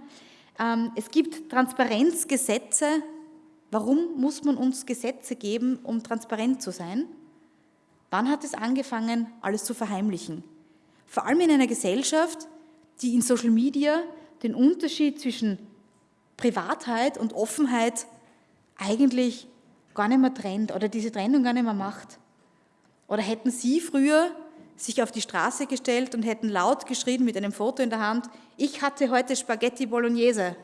Ähm, es gibt Transparenzgesetze, Warum muss man uns Gesetze geben, um transparent zu sein? Wann hat es angefangen, alles zu verheimlichen? Vor allem in einer Gesellschaft, die in Social Media den Unterschied zwischen Privatheit und Offenheit eigentlich gar nicht mehr trennt oder diese Trennung gar nicht mehr macht. Oder hätten Sie früher sich auf die Straße gestellt und hätten laut geschrien mit einem Foto in der Hand, ich hatte heute Spaghetti Bolognese.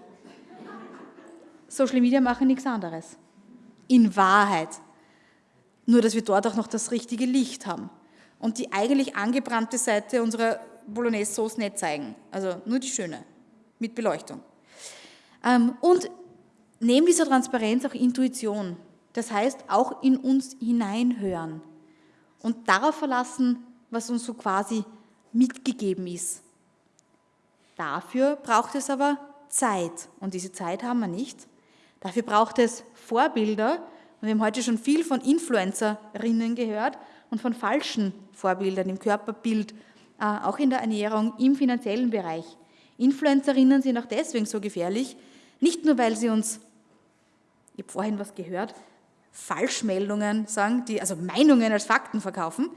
Social Media machen nichts anderes. In Wahrheit. Nur, dass wir dort auch noch das richtige Licht haben und die eigentlich angebrannte Seite unserer Bolognese-Sauce nicht zeigen. Also nur die schöne, mit Beleuchtung. Ähm, und neben dieser Transparenz auch Intuition. Das heißt, auch in uns hineinhören und darauf verlassen, was uns so quasi mitgegeben ist. Dafür braucht es aber Zeit und diese Zeit haben wir nicht. Dafür braucht es Vorbilder. Und wir haben heute schon viel von Influencerinnen gehört und von falschen Vorbildern im Körperbild, äh, auch in der Ernährung, im finanziellen Bereich. Influencerinnen sind auch deswegen so gefährlich, nicht nur, weil sie uns, ich habe vorhin was gehört, Falschmeldungen sagen, die, also Meinungen als Fakten verkaufen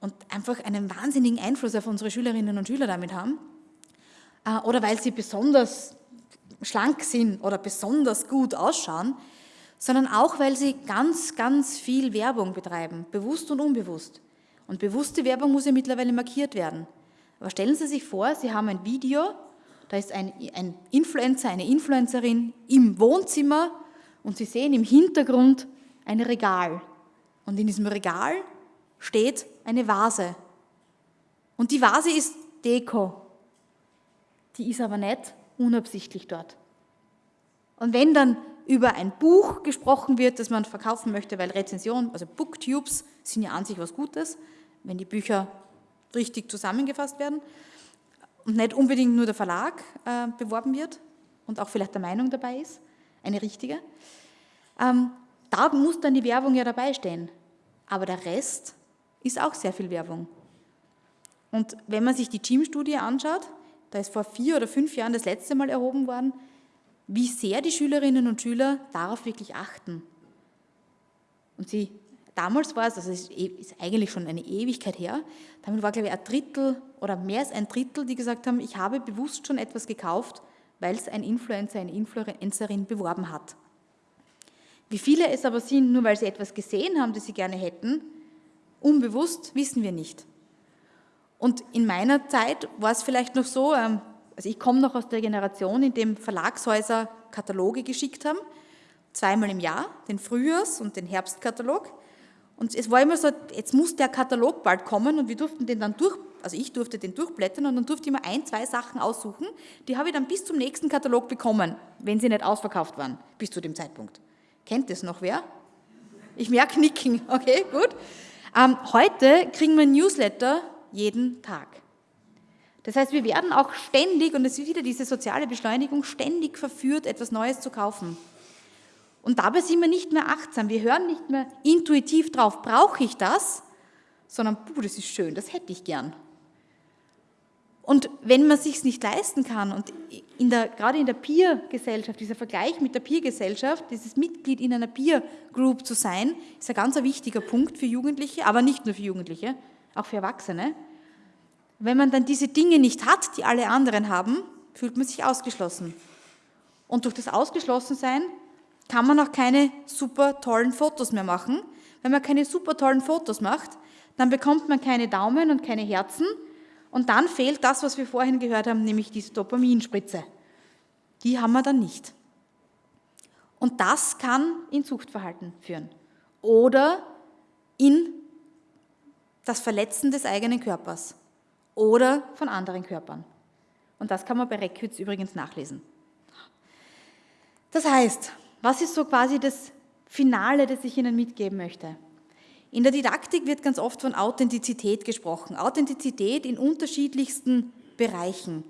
und einfach einen wahnsinnigen Einfluss auf unsere Schülerinnen und Schüler damit haben. Äh, oder weil sie besonders schlank sind oder besonders gut ausschauen, sondern auch, weil sie ganz, ganz viel Werbung betreiben, bewusst und unbewusst. Und bewusste Werbung muss ja mittlerweile markiert werden. Aber stellen Sie sich vor, Sie haben ein Video, da ist ein, ein Influencer, eine Influencerin im Wohnzimmer und Sie sehen im Hintergrund ein Regal. Und in diesem Regal steht eine Vase. Und die Vase ist Deko. Die ist aber nicht unabsichtlich dort. Und wenn dann über ein Buch gesprochen wird, das man verkaufen möchte, weil Rezensionen, also Booktubes sind ja an sich was Gutes, wenn die Bücher richtig zusammengefasst werden und nicht unbedingt nur der Verlag äh, beworben wird und auch vielleicht der Meinung dabei ist, eine richtige, ähm, da muss dann die Werbung ja dabei stehen. Aber der Rest ist auch sehr viel Werbung. Und wenn man sich die Gym-Studie anschaut, da ist vor vier oder fünf Jahren das letzte Mal erhoben worden, wie sehr die Schülerinnen und Schüler darauf wirklich achten. Und sie, damals war es, also es ist eigentlich schon eine Ewigkeit her, damit war glaube ich ein Drittel oder mehr als ein Drittel, die gesagt haben, ich habe bewusst schon etwas gekauft, weil es ein Influencer, eine Influencerin beworben hat. Wie viele es aber sind, nur weil sie etwas gesehen haben, das sie gerne hätten, unbewusst, wissen wir nicht. Und in meiner Zeit war es vielleicht noch so, ähm, also ich komme noch aus der Generation, in dem Verlagshäuser Kataloge geschickt haben, zweimal im Jahr, den Frühjahrs- und den Herbstkatalog. Und es war immer so, jetzt muss der Katalog bald kommen und wir durften den dann durch, also ich durfte den durchblättern und dann durfte ich immer ein, zwei Sachen aussuchen. Die habe ich dann bis zum nächsten Katalog bekommen, wenn sie nicht ausverkauft waren, bis zu dem Zeitpunkt. Kennt das noch wer? Ich merke Nicken, okay, gut. Ähm, heute kriegen wir Newsletter jeden Tag. Das heißt, wir werden auch ständig, und es ist wieder diese soziale Beschleunigung, ständig verführt, etwas Neues zu kaufen. Und dabei sind wir nicht mehr achtsam. Wir hören nicht mehr intuitiv drauf, brauche ich das, sondern, puh, das ist schön, das hätte ich gern. Und wenn man sich nicht leisten kann und in der, gerade in der Peer-Gesellschaft, dieser Vergleich mit der Peer-Gesellschaft, dieses Mitglied in einer Peer-Group zu sein, ist ein ganz wichtiger Punkt für Jugendliche, aber nicht nur für Jugendliche, auch für Erwachsene. Wenn man dann diese Dinge nicht hat, die alle anderen haben, fühlt man sich ausgeschlossen. Und durch das Ausgeschlossensein kann man auch keine super tollen Fotos mehr machen. Wenn man keine super tollen Fotos macht, dann bekommt man keine Daumen und keine Herzen, und dann fehlt das, was wir vorhin gehört haben, nämlich diese Dopaminspritze. Die haben wir dann nicht. Und das kann in Suchtverhalten führen oder in das Verletzen des eigenen Körpers oder von anderen Körpern. Und das kann man bei Reckwitz übrigens nachlesen. Das heißt, was ist so quasi das Finale, das ich Ihnen mitgeben möchte? In der Didaktik wird ganz oft von Authentizität gesprochen. Authentizität in unterschiedlichsten Bereichen.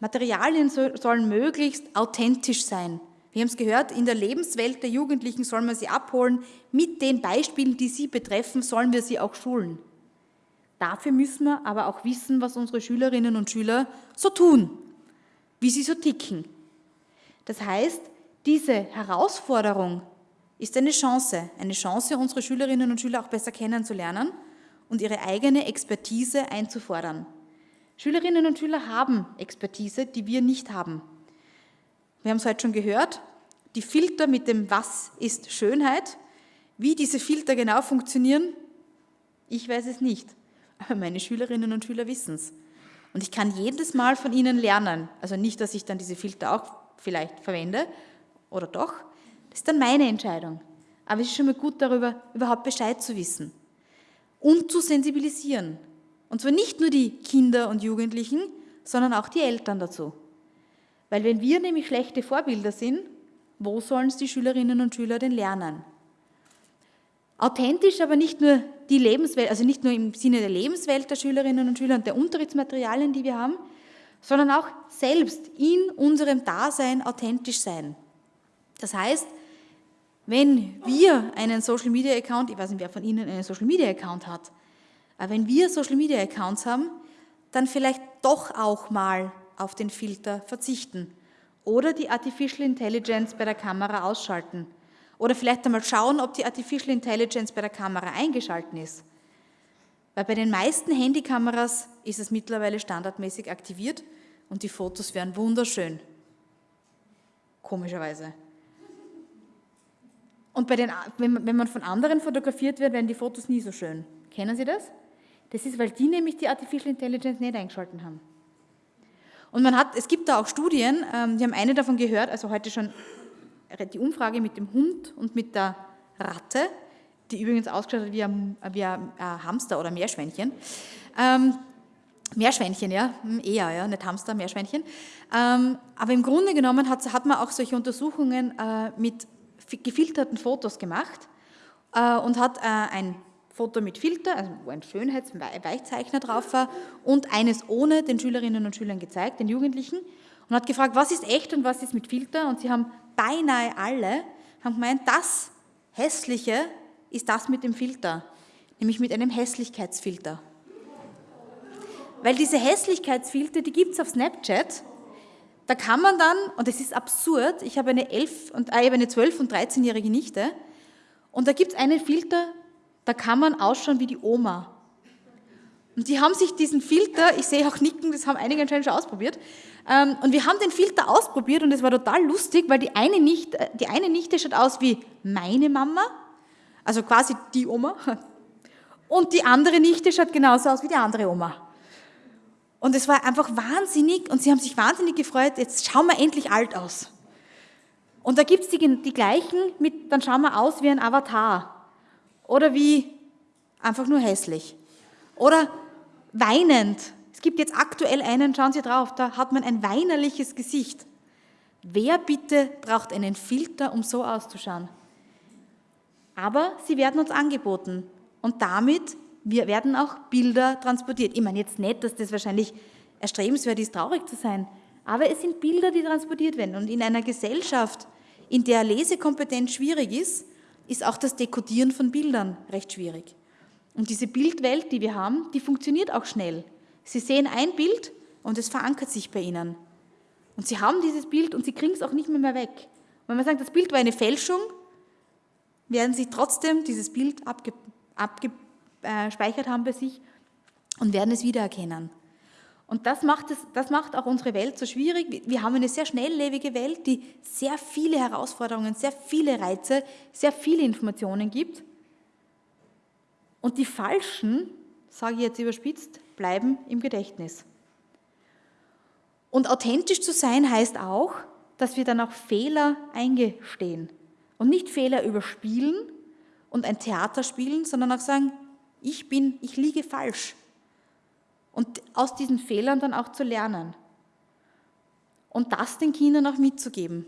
Materialien sollen möglichst authentisch sein. Wir haben es gehört, in der Lebenswelt der Jugendlichen sollen wir sie abholen. Mit den Beispielen, die sie betreffen, sollen wir sie auch schulen. Dafür müssen wir aber auch wissen, was unsere Schülerinnen und Schüler so tun, wie sie so ticken. Das heißt, diese Herausforderung ist eine Chance, eine Chance, unsere Schülerinnen und Schüler auch besser kennenzulernen und ihre eigene Expertise einzufordern. Schülerinnen und Schüler haben Expertise, die wir nicht haben. Wir haben es heute schon gehört, die Filter mit dem Was ist Schönheit, wie diese Filter genau funktionieren, ich weiß es nicht, aber meine Schülerinnen und Schüler wissen es. Und ich kann jedes Mal von ihnen lernen. Also nicht, dass ich dann diese Filter auch vielleicht verwende, oder doch, das ist dann meine Entscheidung. Aber es ist schon mal gut, darüber überhaupt Bescheid zu wissen und zu sensibilisieren. Und zwar nicht nur die Kinder und Jugendlichen, sondern auch die Eltern dazu. Weil wenn wir nämlich schlechte Vorbilder sind, wo sollen es die Schülerinnen und Schüler denn lernen? Authentisch, aber nicht nur die Lebenswelt, also nicht nur im Sinne der Lebenswelt der Schülerinnen und Schüler und der Unterrichtsmaterialien, die wir haben, sondern auch selbst in unserem Dasein authentisch sein. Das heißt, wenn wir einen Social Media Account, ich weiß nicht, wer von Ihnen einen Social Media Account hat, aber wenn wir Social Media Accounts haben, dann vielleicht doch auch mal auf den Filter verzichten oder die Artificial Intelligence bei der Kamera ausschalten oder vielleicht einmal schauen, ob die Artificial Intelligence bei der Kamera eingeschalten ist. Weil bei den meisten Handykameras ist es mittlerweile standardmäßig aktiviert und die Fotos werden wunderschön. Komischerweise. Und bei den, wenn man von anderen fotografiert wird, werden die Fotos nie so schön. Kennen Sie das? Das ist, weil die nämlich die Artificial Intelligence nicht eingeschalten haben. Und man hat, es gibt da auch Studien, ähm, die haben eine davon gehört, also heute schon die Umfrage mit dem Hund und mit der Ratte, die übrigens ausgeschaut hat wie ein, wie ein Hamster oder Meerschweinchen. Ähm, Meerschweinchen, ja, hm, eher, ja, nicht Hamster, Meerschweinchen. Ähm, aber im Grunde genommen hat, hat man auch solche Untersuchungen äh, mit gefilterten Fotos gemacht äh, und hat äh, ein Foto mit Filter, also wo ein Schönheitsweichzeichner drauf war, und eines ohne den Schülerinnen und Schülern gezeigt, den Jugendlichen, und hat gefragt, was ist echt und was ist mit Filter, und sie haben beinahe alle haben gemeint, das Hässliche ist das mit dem Filter, nämlich mit einem Hässlichkeitsfilter. weil diese Hässlichkeitsfilter, die gibt es auf Snapchat. Da kann man dann, und das ist absurd, ich habe eine, 11 und, äh, eine 12- und 13-jährige Nichte, und da gibt es einen Filter, da kann man ausschauen wie die Oma. Und die haben sich diesen Filter, ich sehe auch Nicken, das haben einige anscheinend schon ausprobiert, ähm, und wir haben den Filter ausprobiert und es war total lustig, weil die eine, Nichte, äh, die eine Nichte schaut aus wie meine Mama, also quasi die Oma, und die andere Nichte schaut genauso aus wie die andere Oma. Und es war einfach wahnsinnig und sie haben sich wahnsinnig gefreut, jetzt schauen wir endlich alt aus. Und da gibt es die, die gleichen, mit, dann schauen wir aus wie ein Avatar oder wie einfach nur hässlich. Oder weinend. Es gibt jetzt aktuell einen, schauen Sie drauf, da hat man ein weinerliches Gesicht. Wer bitte braucht einen Filter, um so auszuschauen? Aber sie werden uns angeboten und damit werden auch Bilder transportiert. Ich meine jetzt nicht, dass das wahrscheinlich erstrebenswert ist, traurig zu sein, aber es sind Bilder, die transportiert werden. Und in einer Gesellschaft, in der Lesekompetenz schwierig ist, ist auch das Dekodieren von Bildern recht schwierig. Und diese Bildwelt, die wir haben, die funktioniert auch schnell. Sie sehen ein Bild und es verankert sich bei Ihnen. Und Sie haben dieses Bild und Sie kriegen es auch nicht mehr, mehr weg. Und wenn man sagt, das Bild war eine Fälschung, werden Sie trotzdem dieses Bild abge, abgespeichert haben bei sich und werden es wiedererkennen. Und das macht, es, das macht auch unsere Welt so schwierig. Wir haben eine sehr schnelllebige Welt, die sehr viele Herausforderungen, sehr viele Reize, sehr viele Informationen gibt. Und die falschen, sage ich jetzt überspitzt, bleiben im Gedächtnis. Und authentisch zu sein heißt auch, dass wir dann auch Fehler eingestehen und nicht Fehler überspielen und ein Theater spielen, sondern auch sagen, ich bin, ich liege falsch. Und aus diesen Fehlern dann auch zu lernen. Und das den Kindern auch mitzugeben.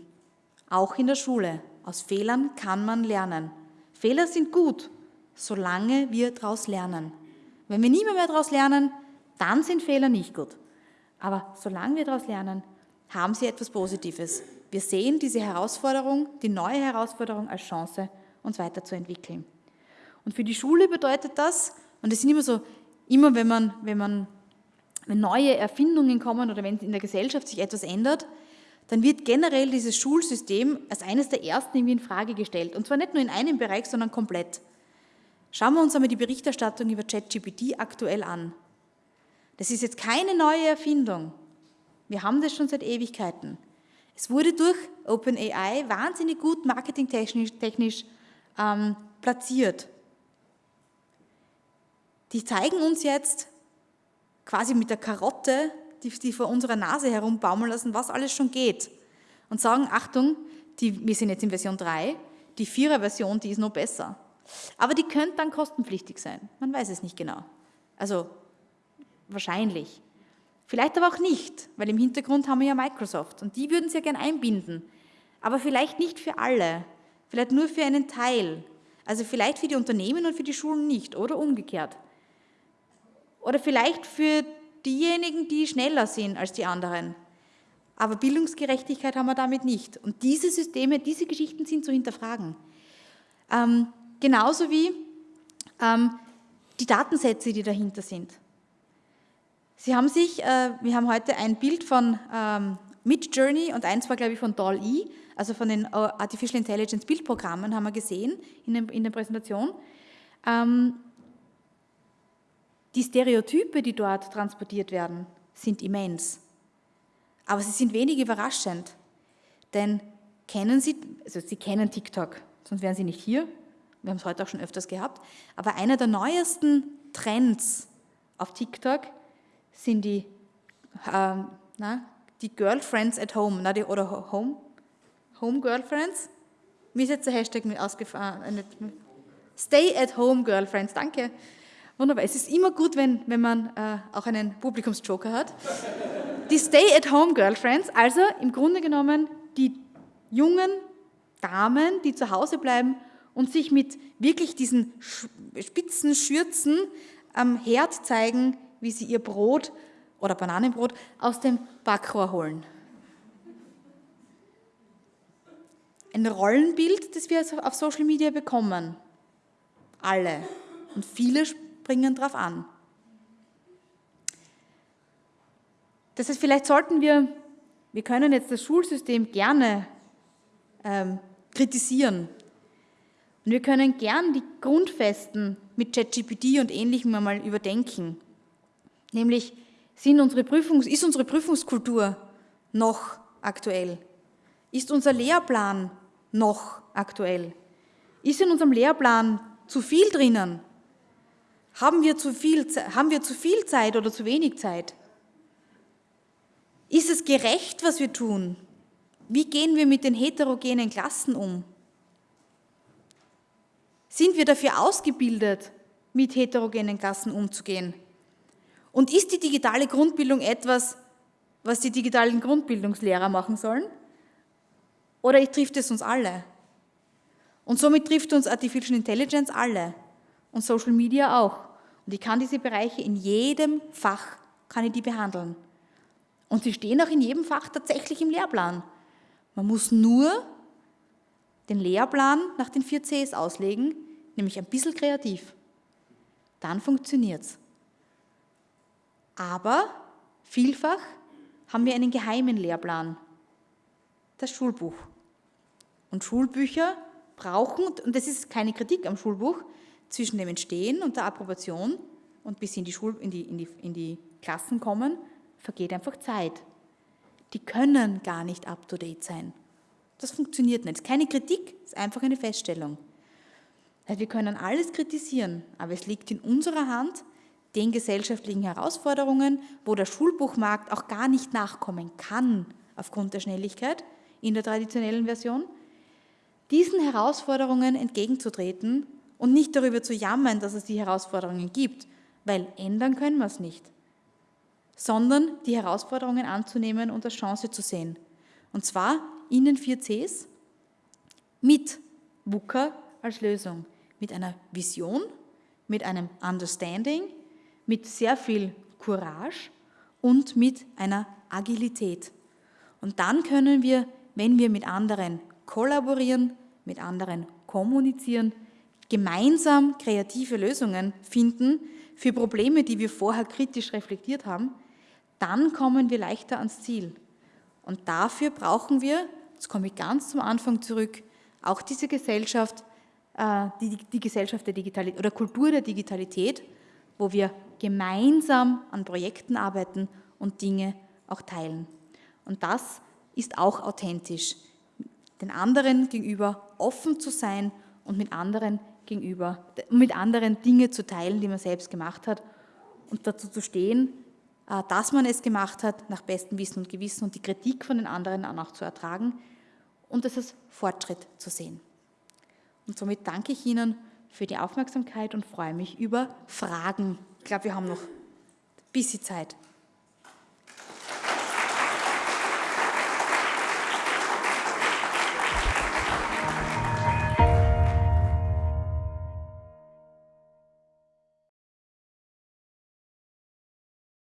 Auch in der Schule. Aus Fehlern kann man lernen. Fehler sind gut, solange wir daraus lernen. Wenn wir nie mehr, daraus lernen, dann sind Fehler nicht gut. Aber solange wir daraus lernen, haben sie etwas Positives. Wir sehen diese Herausforderung, die neue Herausforderung als Chance, uns weiterzuentwickeln. Und für die Schule bedeutet das, und es sind immer so, immer wenn man, wenn man wenn neue Erfindungen kommen oder wenn in der Gesellschaft sich etwas ändert, dann wird generell dieses Schulsystem als eines der ersten irgendwie in Frage gestellt. Und zwar nicht nur in einem Bereich, sondern komplett. Schauen wir uns einmal die Berichterstattung über ChatGPT aktuell an. Das ist jetzt keine neue Erfindung. Wir haben das schon seit Ewigkeiten. Es wurde durch OpenAI wahnsinnig gut marketingtechnisch technisch, ähm, platziert. Die zeigen uns jetzt quasi mit der Karotte, die, die vor unserer Nase herumbaumeln lassen, was alles schon geht. Und sagen, Achtung, die, wir sind jetzt in Version 3, die Vierer-Version, die ist noch besser. Aber die könnte dann kostenpflichtig sein. Man weiß es nicht genau. Also wahrscheinlich. Vielleicht aber auch nicht, weil im Hintergrund haben wir ja Microsoft und die würden es ja gern einbinden. Aber vielleicht nicht für alle, vielleicht nur für einen Teil. Also vielleicht für die Unternehmen und für die Schulen nicht oder umgekehrt. Oder vielleicht für diejenigen, die schneller sind als die anderen. Aber Bildungsgerechtigkeit haben wir damit nicht. Und diese Systeme, diese Geschichten sind zu hinterfragen. Ähm, Genauso wie ähm, die Datensätze, die dahinter sind. Sie haben sich, äh, wir haben heute ein Bild von ähm, Midjourney und eins war, glaube ich, von DAL-E, also von den äh, Artificial Intelligence Bildprogrammen, haben wir gesehen in, dem, in der Präsentation. Ähm, die Stereotype, die dort transportiert werden, sind immens. Aber sie sind wenig überraschend. Denn kennen Sie, also Sie kennen TikTok, sonst wären Sie nicht hier, wir haben es heute auch schon öfters gehabt, aber einer der neuesten Trends auf TikTok sind die, ähm, na, die Girlfriends at Home na, die, oder Home, Home Girlfriends. Mir ist jetzt der Hashtag mit ausgefahren. Äh, Stay at Home Girlfriends, danke. Wunderbar. Es ist immer gut, wenn, wenn man äh, auch einen Publikumsjoker hat. Die Stay at Home Girlfriends, also im Grunde genommen die jungen Damen, die zu Hause bleiben und sich mit wirklich diesen spitzen Schürzen am Herd zeigen, wie sie ihr Brot oder Bananenbrot aus dem Backrohr holen. Ein Rollenbild, das wir auf Social Media bekommen. Alle. Und viele springen drauf an. Das heißt, vielleicht sollten wir, wir können jetzt das Schulsystem gerne ähm, kritisieren. Und wir können gern die Grundfesten mit ChatGPT und Ähnlichem einmal überdenken. Nämlich, sind unsere Prüfungs-, ist unsere Prüfungskultur noch aktuell? Ist unser Lehrplan noch aktuell? Ist in unserem Lehrplan zu viel drinnen? Haben wir zu viel, haben wir zu viel Zeit oder zu wenig Zeit? Ist es gerecht, was wir tun? Wie gehen wir mit den heterogenen Klassen um? Sind wir dafür ausgebildet, mit heterogenen Klassen umzugehen? Und ist die digitale Grundbildung etwas, was die digitalen Grundbildungslehrer machen sollen? Oder trifft es uns alle? Und somit trifft uns Artificial Intelligence alle und Social Media auch. Und ich kann diese Bereiche in jedem Fach, kann ich die behandeln. Und sie stehen auch in jedem Fach tatsächlich im Lehrplan. Man muss nur den Lehrplan nach den vier Cs auslegen, nämlich ein bisschen kreativ. Dann funktioniert es. Aber vielfach haben wir einen geheimen Lehrplan, das Schulbuch. Und Schulbücher brauchen, und das ist keine Kritik am Schulbuch, zwischen dem Entstehen und der Approbation und bis sie in die, Schul in die, in die, in die Klassen kommen, vergeht einfach Zeit. Die können gar nicht up-to-date sein. Das funktioniert nicht. Es ist keine Kritik, ist einfach eine Feststellung. Wir können alles kritisieren, aber es liegt in unserer Hand, den gesellschaftlichen Herausforderungen, wo der Schulbuchmarkt auch gar nicht nachkommen kann aufgrund der Schnelligkeit in der traditionellen Version, diesen Herausforderungen entgegenzutreten und nicht darüber zu jammern, dass es die Herausforderungen gibt, weil ändern können wir es nicht, sondern die Herausforderungen anzunehmen und als Chance zu sehen. Und zwar in den vier Cs mit WUKA als Lösung, mit einer Vision, mit einem Understanding, mit sehr viel Courage und mit einer Agilität. Und dann können wir, wenn wir mit anderen kollaborieren, mit anderen kommunizieren, gemeinsam kreative Lösungen finden für Probleme, die wir vorher kritisch reflektiert haben, dann kommen wir leichter ans Ziel. Und dafür brauchen wir, jetzt komme ich ganz zum Anfang zurück, auch diese Gesellschaft, äh, die, die Gesellschaft der Digitalität oder Kultur der Digitalität, wo wir gemeinsam an Projekten arbeiten und Dinge auch teilen. Und das ist auch authentisch, den anderen gegenüber offen zu sein und mit anderen gegenüber, mit anderen Dinge zu teilen, die man selbst gemacht hat und dazu zu stehen, äh, dass man es gemacht hat, nach bestem Wissen und Gewissen und die Kritik von den anderen auch zu ertragen und es als Fortschritt zu sehen. Und somit danke ich Ihnen für die Aufmerksamkeit und freue mich über Fragen. Ich glaube, wir haben noch ein bisschen Zeit.